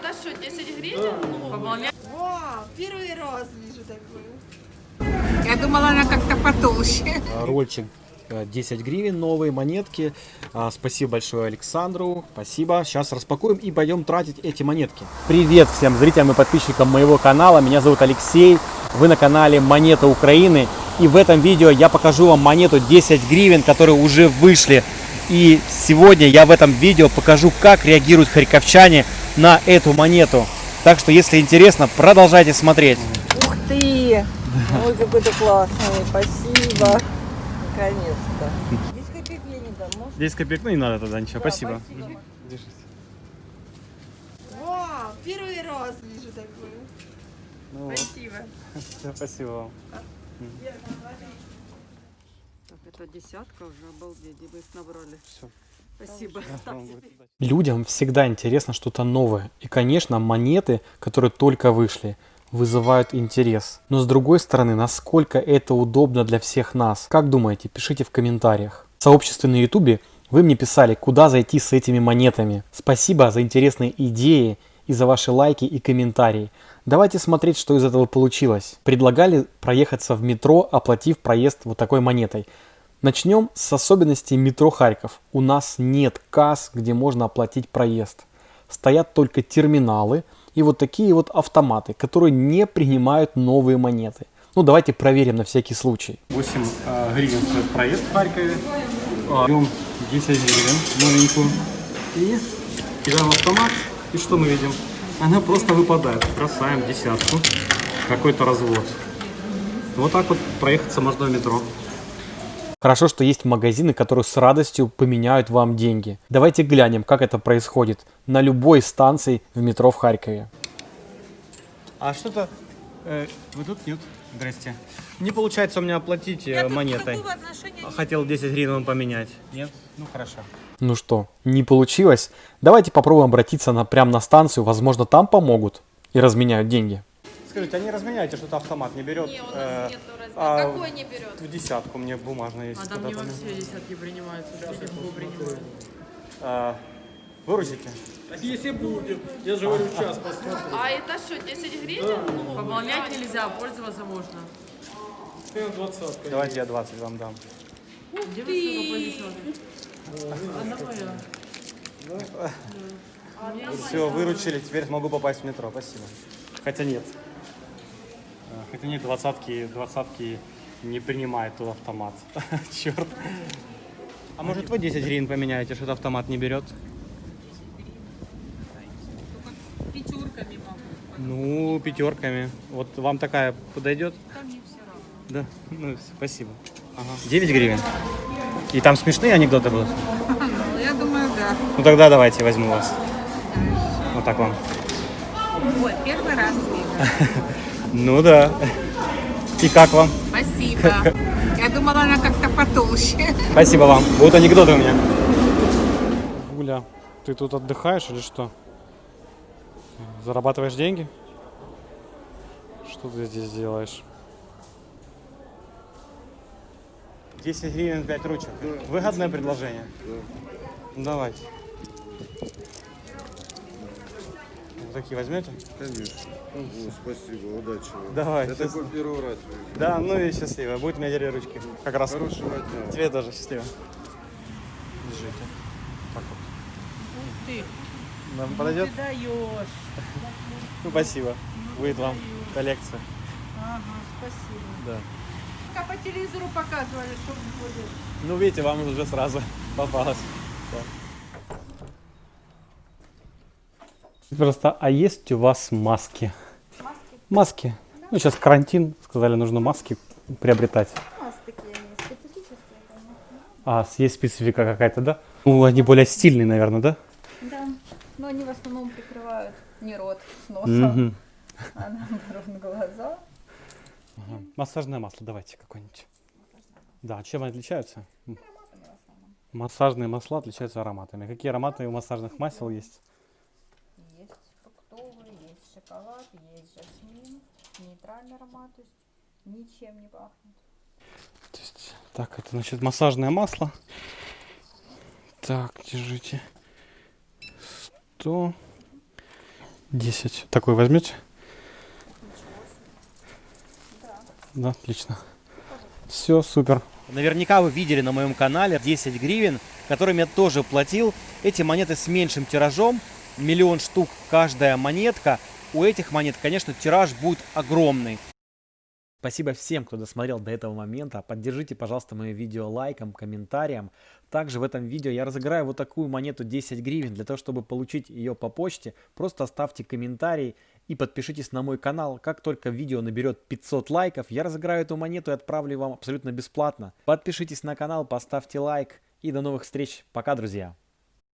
это что, 10 гривен? Ну. Вау, первый раз вижу такую. Я думала, она как-то потолще. А, Рольчик э, 10 гривен, новые монетки. А, Спасибо большое Александру. Спасибо. Сейчас распакуем и пойдем тратить эти монетки. Привет всем зрителям и подписчикам моего канала. Меня зовут Алексей. Вы на канале Монета Украины. И в этом видео я покажу вам монету 10 гривен, которые уже вышли. И сегодня я в этом видео покажу, как реагируют харьковчане на эту монету. Так что, если интересно, продолжайте смотреть. Ух ты! Ой, какой ты классный. Спасибо. Наконец-то. 10 копеек я не дам, может? 10 копеек, ну не надо тогда ничего. Да, спасибо. Вау, первый раз вижу такую. Ну Спасибо. Спасибо вам. Так, это десятка уже, обалдеть, вы их набрали. Спасибо. Людям всегда интересно что-то новое. И, конечно, монеты, которые только вышли, вызывают интерес. Но с другой стороны, насколько это удобно для всех нас? Как думаете? Пишите в комментариях. В сообществе на ютубе вы мне писали, куда зайти с этими монетами. Спасибо за интересные идеи и за ваши лайки и комментарии. Давайте смотреть, что из этого получилось. Предлагали проехаться в метро, оплатив проезд вот такой монетой. Начнем с особенностей метро Харьков. У нас нет касс, где можно оплатить проезд. Стоят только терминалы и вот такие вот автоматы, которые не принимают новые монеты. Ну давайте проверим на всякий случай. 8 гривен стоит проезд в Харькове. Берем 10 гривен новенькую и кидаем автомат. И что мы видим? Она просто выпадает. Бросаем десятку. Какой-то развод. Вот так вот проехаться можно в метро. Хорошо, что есть магазины, которые с радостью поменяют вам деньги. Давайте глянем, как это происходит на любой станции в метро в Харькове. А что-то... вы тут? Нет? Здрасте. Не получается у меня оплатить э, монетой. Хотел 10 гривен вам поменять. Нет? Ну хорошо. Ну что, не получилось? Давайте попробуем обратиться на, прямо на станцию. Возможно, там помогут и разменяют деньги. Скажите, а не разменяете, что-то автомат не берет? не, у Э, нас нету размера. а Какой не берет? В десятку мне бумажная есть. А там не все десятки принимаются, все легко принимают. А, Выручите. Так если будет, я же говорю, час посмотрю. А это что, 10 гривен? Ну, Пополнять нельзя, пользоваться можно. Скажем, двадцатка. Давайте я 20 вам дам. Где вы сука понесете? Одна моя. Все, выручили, теперь смогу попасть в метро. Спасибо. Хотя нет. Хотя нет, двадцатки, двадцатки не принимает тут автомат. Черт. А может вы 10 гривен поменяете, что-то автомат не берет? Пятерками могу. Ну, пятерками. Вот вам такая подойдет? Да. Ну, спасибо. Ага. 9 гривен. И там смешные анекдоты будут? Ну, я думаю, да. Ну тогда давайте возьму вас. Вот так вам. Ой, первый раз вижу. Ну да. И как вам? Спасибо. Я думала, она как-то потолще. Спасибо вам. Будут анекдоты у меня. Гуля, ты тут отдыхаешь или что? Зарабатываешь деньги? Что ты здесь делаешь? 10 гривен 5 ручек. Выгодное предложение? Ну, давайте. Вот такие возьмете? Конечно. О, спасибо, удачи вам. Давай, Я сейчас. такой первый раз вижу. Да, ну и счастливо. Будет у меня две ручки. Как раз. Хорошего дня. Тебе тоже счастливо. Держите. Так вот. Ты, Нам подойдет? ты даешь. Ну, спасибо. Будет вам коллекция. Ага, спасибо. Да. Как по телевизору показывали, что будет. Ну, видите, вам уже сразу попалось. Просто, а есть у вас маски? Маски? Маски. Ну, сейчас карантин, сказали, нужно маски приобретать. У нас такие они специфические. А, есть специфика какая-то, да? Ну, они более стильные, наверное, да? Да. Но они в основном прикрывают не рот с носом, а наоборот глаза. Ага. Массажное масло давайте какое-нибудь. Да, чем они отличаются? М. Массажные масла отличаются ароматами. Какие ароматы у массажных масел есть шоколад, есть жасмин, нейтральный аромат, то есть ничем не пахнет. То есть, так, это значит массажное масло. Так, держите. 100. 10. Такой возьмете? Да, отлично. Все, супер. Наверняка вы видели на моем канале 10 гривен, которыми я тоже платил. Эти монеты с меньшим тиражом, миллион штук каждая монетка. У этих монет, конечно, тираж будет огромный. Спасибо всем, кто досмотрел до этого момента. Поддержите, пожалуйста, мое видео лайком, комментарием. Также в этом видео я разыграю вот такую монету 10 гривен. Для того, чтобы получить ее по почте, просто оставьте комментарий и подпишитесь на мой канал. Как только видео наберет 500 лайков, я разыграю эту монету и отправлю вам абсолютно бесплатно. Подпишитесь на канал, поставьте лайк и до новых встреч. Пока, друзья!